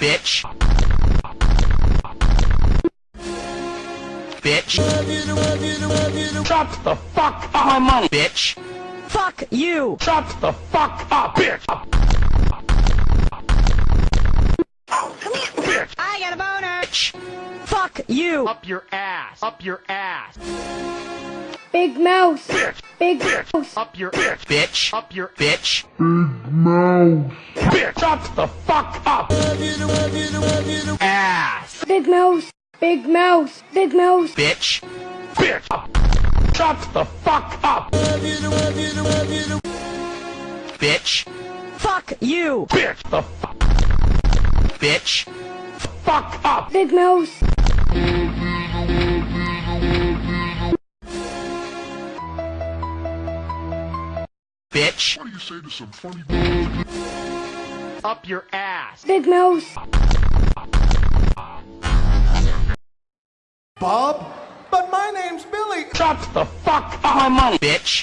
bitch. Bitch. Shut the fuck up. My money, bitch. Fuck you! Shut the fuck up, bitch. Bitch. I got a boner! Bitch. Fuck you! Up your ass. Up your ass. Big mouse. Bitch. Big mouse. Up your bitch. Bitch. Up your bitch. Big mouse. Bitch. Shut the fuck up. Ass. Big mouse. Big mouse. Big mouse. Bitch. Bitch. Shut the fuck up. Bitch. Fuck you! Bitch. The fuck. Bitch. Fuck up. Big mouse. Bitch. What do you say to some funny Up your ass. Big mouse. Bob? But my name's Billy. Shut the fuck up. My money, bitch.